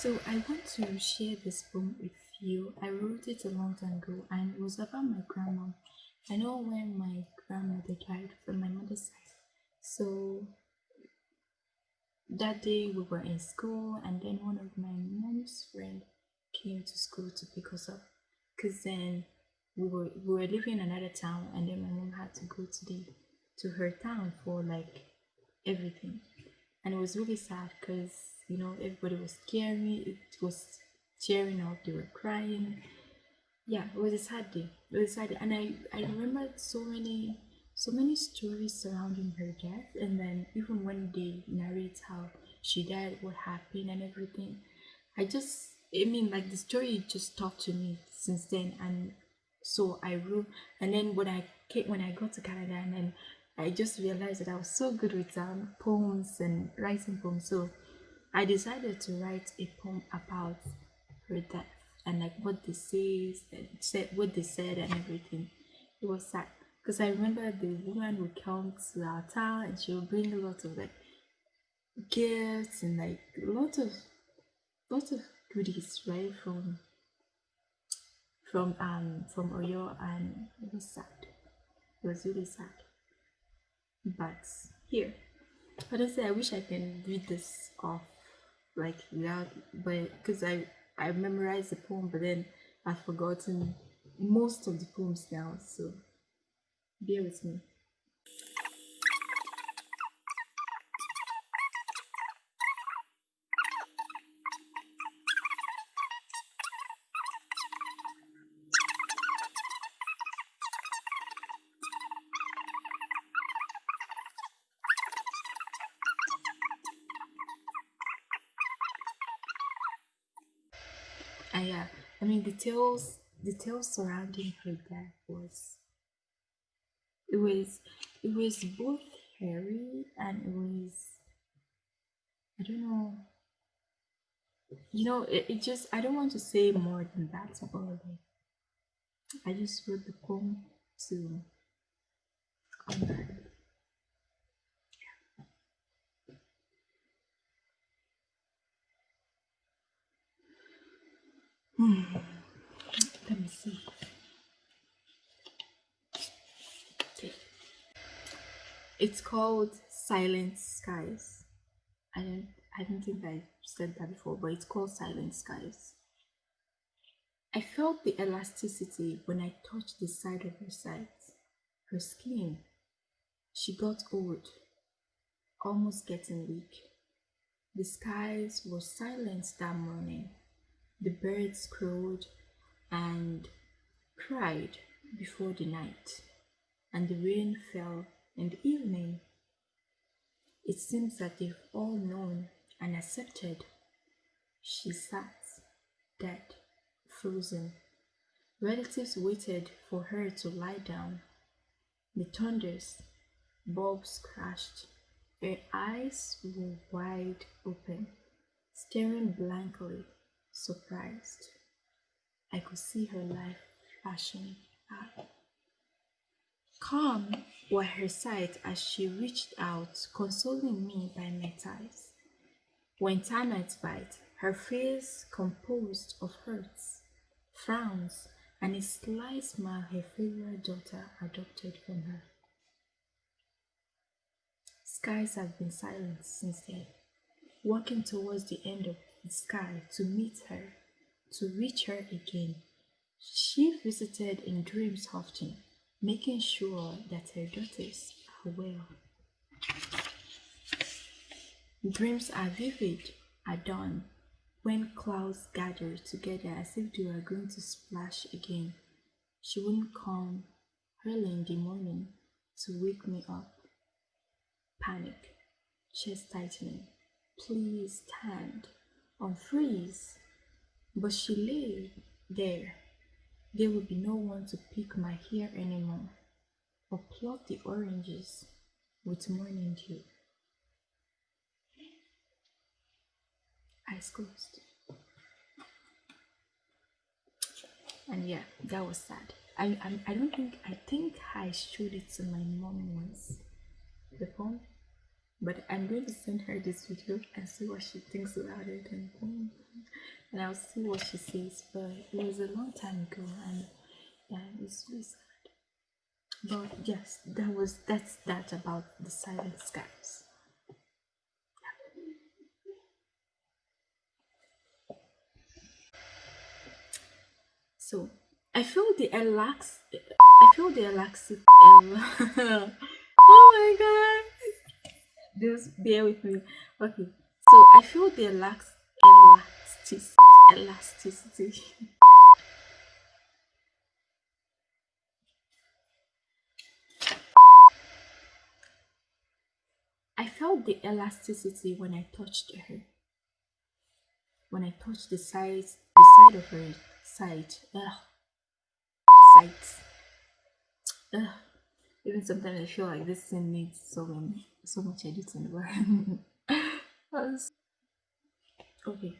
So I want to share this poem with you. I wrote it a long time ago and it was about my grandma. I know when my grandmother died from my mother's side. So that day we were in school and then one of my mom's friend came to school to pick us up because then we were we were living in another town and then my mom had to go to the to her town for like everything and it was really sad because you know everybody was scaring it was tearing up they were crying. Yeah it was a sad day it was a sad day. And i i remembered so many so many stories surrounding her death and then even when they narrate how she died what happened and everything i just i mean like the story just talked to me since then and so i wrote and then when i came when i got to canada and then i just realized that i was so good with um, poems and writing poems. So i decided to write a poem about her death and like what they say said what they said and everything it was sad because i remember the woman would come to our town and she would bring a lot of like gifts and like a lot of lots of goodies right from from um from Oyo and it was sad. It was really sad. But here, honestly, I wish I can read this off like without, but because I I memorized the poem, but then I've forgotten most of the poems now. So bear with me. And yeah, uh, I mean details details surrounding her death was it was it was both hairy and it was I don't know you know it, it just I don't want to say more than that but like I just wrote the poem to honor her. Hmm. Let me see. Okay. It's called Silent Skies. I don't I don't think I said that before, but it's called Silent Skies. I felt the elasticity when I touched the side of her sides, her skin. She got old, almost getting weak. The skies were silent that morning. The birds crowed and cried before the night, and the rain fell in the evening. It seems that they've all known and accepted. She sat dead, frozen. Relatives waited for her to lie down. The thunders, bulbs crashed. Her eyes were wide open, staring blankly surprised. I could see her life flashing out. Calm were her sight as she reached out, consoling me by my ties. When termites bite, her face composed of hurts, frowns, and a sly smile her favorite daughter adopted from her. Skies have been silent since then, walking towards the end of the sky to meet her, to reach her again. She visited in dreams often, making sure that her daughters are well. Dreams are vivid at dawn when clouds gather together as if they were going to splash again. She wouldn't come early in the morning to wake me up. Panic, chest tightening. Please stand unfreeze. But she lay there. There would be no one to pick my hair anymore or pluck the oranges with morning dew. Eyes closed. And yeah, that was sad. I, I, I don't think, I think I showed it to my mom once. The poem. But I'm going to send her this video and see what she thinks about it and and I'll see what she says. But it was a long time ago and yeah, it's really sad. But yes, that was that's that about the silent skies. So I feel the relax. I feel the relax. oh my god! Just bear with me. Okay, so I feel the relax elasticity. Elasticity. I felt the elasticity when I touched her. When I touched the sides, the side of her side. Ugh. Sides. Ugh. Even sometimes I feel like this scene needs so many, so much editing. But okay.